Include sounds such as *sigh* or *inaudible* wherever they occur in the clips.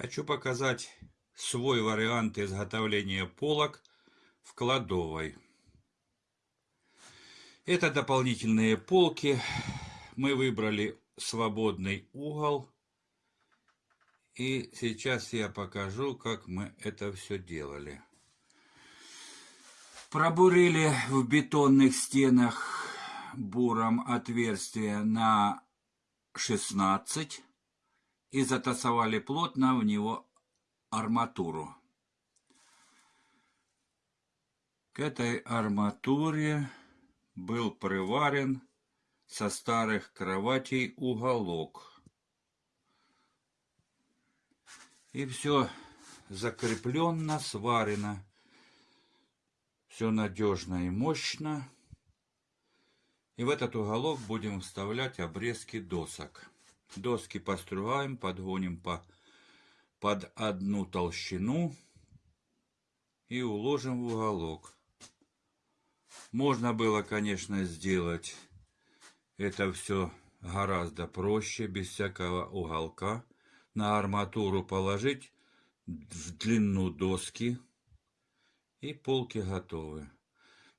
Хочу показать свой вариант изготовления полок в кладовой. Это дополнительные полки. Мы выбрали свободный угол. И сейчас я покажу, как мы это все делали. Пробурили в бетонных стенах буром отверстие на 16 и затасовали плотно в него арматуру. К этой арматуре был приварен со старых кроватей уголок. И все закрепленно, сварено. Все надежно и мощно. И в этот уголок будем вставлять обрезки досок. Доски постругаем, подгоним по, под одну толщину и уложим в уголок. Можно было, конечно, сделать это все гораздо проще, без всякого уголка. На арматуру положить в длину доски и полки готовы.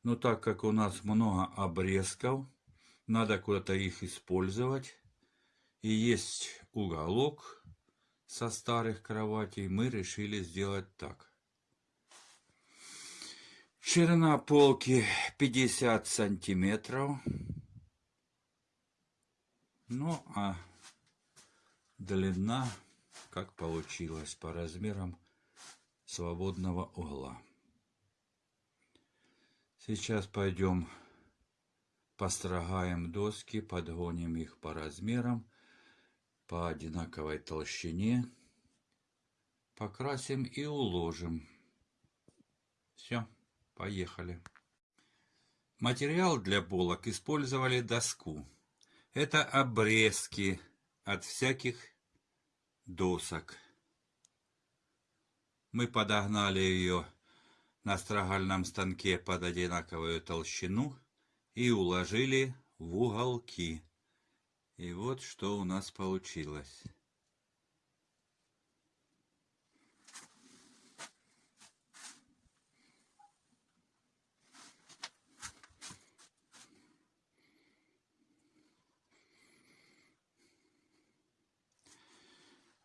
Но так как у нас много обрезков, надо куда-то их использовать и есть уголок со старых кроватей, мы решили сделать так. Ширина полки 50 сантиметров. Ну, а длина, как получилось, по размерам свободного угла. Сейчас пойдем построгаем доски, подгоним их по размерам по одинаковой толщине. Покрасим и уложим. Все, поехали. Материал для полок использовали доску. Это обрезки от всяких досок. Мы подогнали ее на строгальном станке под одинаковую толщину и уложили в уголки. И вот что у нас получилось.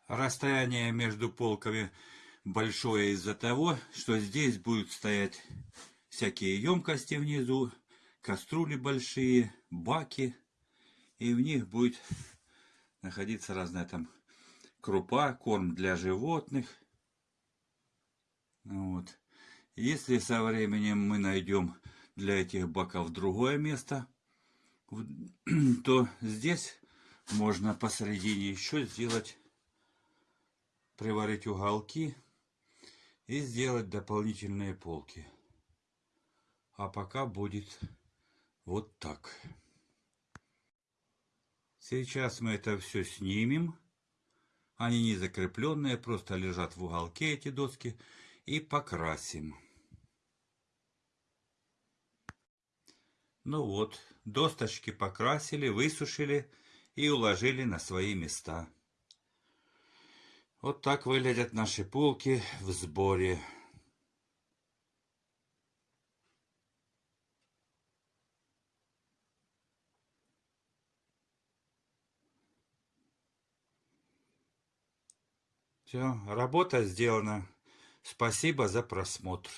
Расстояние между полками большое из-за того, что здесь будут стоять всякие емкости внизу, кастрюли большие, баки и в них будет находиться разная там крупа, корм для животных. Вот. Если со временем мы найдем для этих баков другое место, *clears throat* то здесь можно посередине еще сделать, приварить уголки и сделать дополнительные полки. А пока будет вот так. Сейчас мы это все снимем. Они не закрепленные, просто лежат в уголке эти доски. И покрасим. Ну вот, досточки покрасили, высушили и уложили на свои места. Вот так выглядят наши полки в сборе. Все, работа сделана. Спасибо за просмотр.